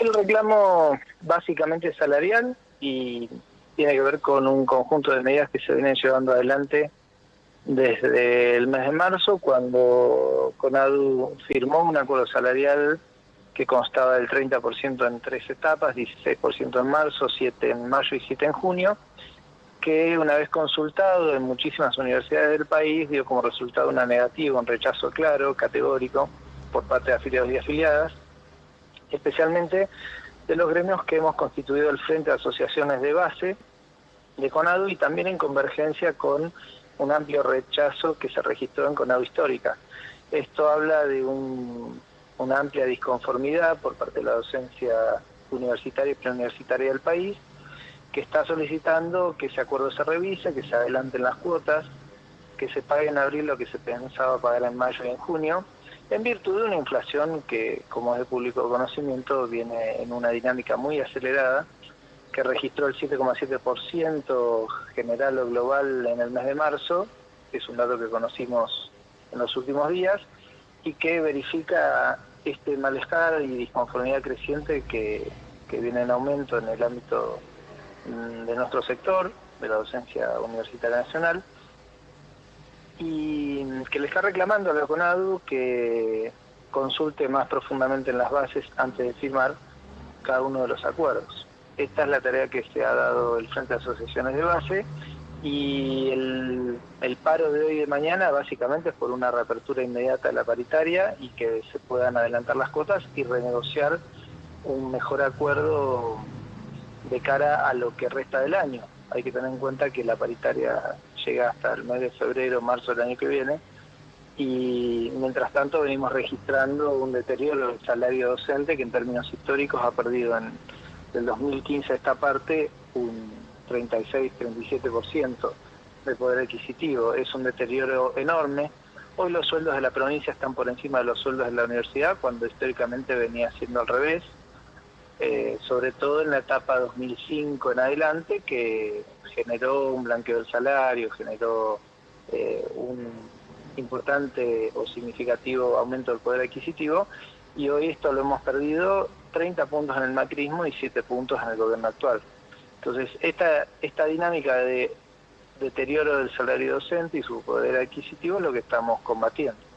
El reclamo básicamente salarial y tiene que ver con un conjunto de medidas que se vienen llevando adelante desde el mes de marzo, cuando CONADU firmó un acuerdo salarial que constaba del 30% en tres etapas, 16% en marzo, 7 en mayo y 7 en junio, que una vez consultado en muchísimas universidades del país dio como resultado una negativa, un rechazo claro, categórico, por parte de afiliados y afiliadas, especialmente de los gremios que hemos constituido el Frente de Asociaciones de Base de CONADU y también en convergencia con un amplio rechazo que se registró en CONADU Histórica. Esto habla de una amplia disconformidad por parte de la docencia universitaria y preuniversitaria del país, que está solicitando que ese acuerdo se revise, que se adelanten las cuotas, que se pague en abril lo que se pensaba pagar en mayo y en junio, en virtud de una inflación que, como es de público conocimiento, viene en una dinámica muy acelerada, que registró el 7,7% general o global en el mes de marzo, que es un dato que conocimos en los últimos días, y que verifica este malestar y disconformidad creciente que, que viene en aumento en el ámbito mm, de nuestro sector, de la docencia universitaria nacional, y que le está reclamando a la CONADU que consulte más profundamente en las bases antes de firmar cada uno de los acuerdos. Esta es la tarea que se ha dado el Frente de Asociaciones de Base y el, el, paro de hoy y de mañana básicamente es por una reapertura inmediata de la paritaria y que se puedan adelantar las cuotas y renegociar un mejor acuerdo de cara a lo que resta del año. Hay que tener en cuenta que la paritaria llega hasta el mes de febrero, marzo del año que viene, y mientras tanto venimos registrando un deterioro del salario docente que en términos históricos ha perdido en del 2015 a esta parte un 36-37% de poder adquisitivo. Es un deterioro enorme. Hoy los sueldos de la provincia están por encima de los sueldos de la universidad, cuando históricamente venía siendo al revés, eh, sobre todo en la etapa 2005 en adelante, que generó un blanqueo del salario, generó eh, un importante o significativo aumento del poder adquisitivo y hoy esto lo hemos perdido 30 puntos en el macrismo y 7 puntos en el gobierno actual. Entonces, esta, esta dinámica de deterioro del salario docente y su poder adquisitivo es lo que estamos combatiendo.